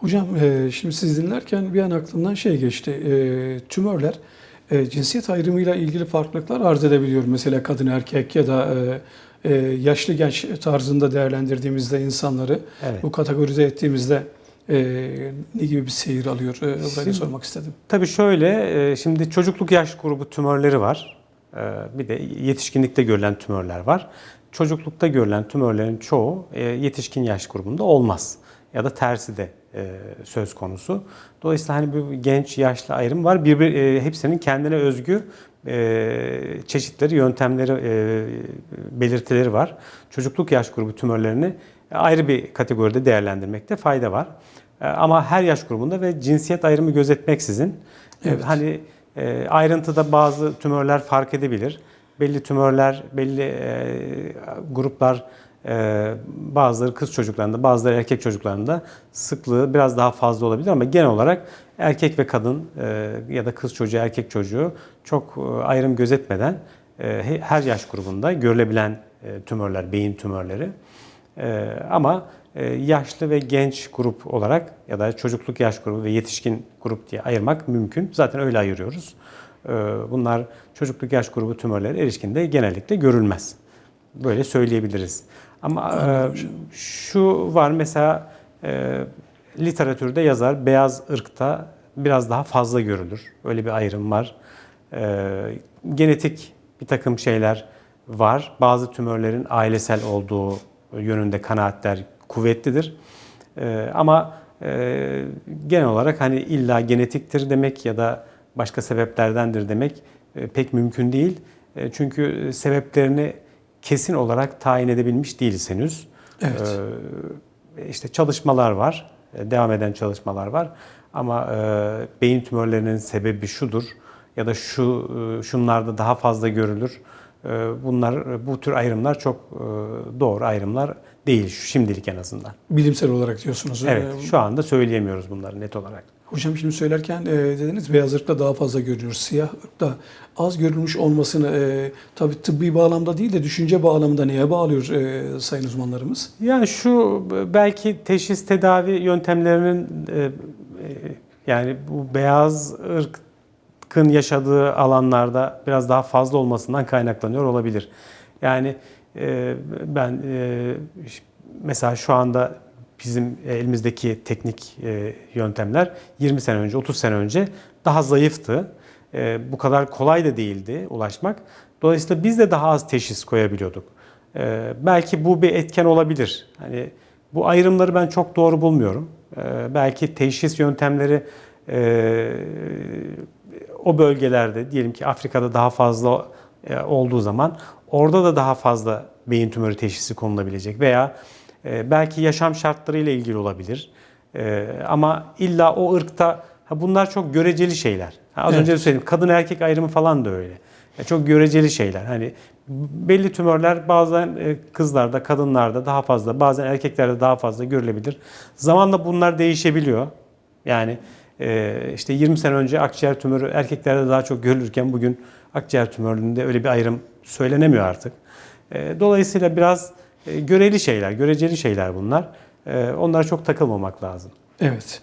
Hocam e, şimdi siz dinlerken bir an aklımdan şey geçti. E, tümörler e, cinsiyet ayrımıyla ilgili farklılıklar arz edebiliyor. Mesela kadın erkek ya da yaşlı genç tarzında değerlendirdiğimizde insanları Evet. bu kategorize ettiğimizde ne gibi bir seyir alıyor? Burayı sormak istedim. Tabii şöyle, şimdi çocukluk yaş grubu tümörleri var. Bir de yetişkinlikte görülen tümörler var. Çocuklukta görülen tümörlerin çoğu yetişkin yaş grubunda olmaz. Ya da tersi de söz konusu. Dolayısıyla hani bu genç yaşlı ayrım var. Birbir, e, hepsinin kendine özgü e, çeşitleri, yöntemleri, e, belirtileri var. Çocukluk yaş grubu tümörlerini ayrı bir kategoride değerlendirmekte fayda var. E, Ama her yaş grubunda ve cinsiyet ayrımı gözetmeksizin e, Evet. hani e, ayrıntıda bazı tümörler fark edebilir. Belli tümörler, belli e, gruplar e, bazıları kız çocuklarında, bazıları erkek çocuklarında sıklığı biraz daha fazla olabilir ama genel olarak erkek ve kadın e, ya da kız çocuğu, erkek çocuğu çok e, ayrım gözetmeden e, he- her yaş grubunda görülebilen tümörler, beyin tümörleri. Ee, ama yaşlı ve genç grup olarak ya da çocukluk yaş grubu ve yetişkin grup diye ayırmak mümkün. Zaten öyle ayırıyoruz. Ee, bunlar çocukluk yaş grubu tümörleri erişkinde genellikle görülmez. Böyle söyleyebiliriz. Ama e, şu var mesela e, literatürde yazar beyaz ırkta biraz daha fazla görülür. Öyle bir ayrım var. E, genetik bir takım şeyler var. Bazı tümörlerin ailesel olduğu yönünde kanaatler kuvvetlidir. E, ama e, genel olarak hani illa genetiktir demek ya da başka sebeplerdendir demek e, pek mümkün değil. E, çünkü sebeplerini kesin olarak tayin edebilmiş değiliz henüz. Evet. Ee, işte çalışmalar var, e, devam eden çalışmalar var. Ama e, beyin tümörlerinin sebebi şudur ya da şu e, şunlarda daha fazla görülür. E, bunlar bu tür ayrımlar çok e, doğru ayrımlar değil şimdilik en azından. Bilimsel olarak diyorsunuz. Evet, E, şu anda söyleyemiyoruz bunları net olarak. Hocam şimdi söylerken e, dediniz beyaz ırkta daha fazla görülüyor. Siyah ırkta az görülmüş olmasını e, tabii tıbbi bağlamda değil de düşünce bağlamında neye bağlıyor e, sayın uzmanlarımız? Yani şu belki teşhis tedavi yöntemlerinin e, e, yani bu beyaz ırkın yaşadığı alanlarda biraz daha fazla olmasından kaynaklanıyor olabilir. Yani e, ben e, mesela şu anda bizim elimizdeki teknik e, yöntemler 20 sene önce, 30 sene önce daha zayıftı. E, bu kadar kolay da değildi ulaşmak. Dolayısıyla biz de daha az teşhis koyabiliyorduk. Ee, belki bu bir etken olabilir. Hani bu ayrımları ben çok doğru bulmuyorum. Ee, belki teşhis yöntemleri e, o bölgelerde diyelim ki Afrika'da daha fazla e, olduğu zaman orada da daha fazla beyin tümörü teşhisi konulabilecek veya e, belki yaşam şartlarıyla ilgili olabilir. E, ama illa o ırkta ha bunlar çok göreceli şeyler. Ha, az Evet. önce de söyledim kadın erkek ayrımı falan da öyle. Ya çok göreceli şeyler. Hani belli tümörler bazen kızlarda, kadınlarda daha fazla, bazen erkeklerde daha fazla görülebilir. Zamanla bunlar değişebiliyor. Yani işte 20 sene önce akciğer tümörü erkeklerde daha çok görülürken bugün akciğer tümöründe öyle bir ayrım söylenemiyor artık. E, Dolayısıyla biraz e, göreli şeyler, göreceli şeyler bunlar. E, Onlara çok takılmamak lazım. Evet.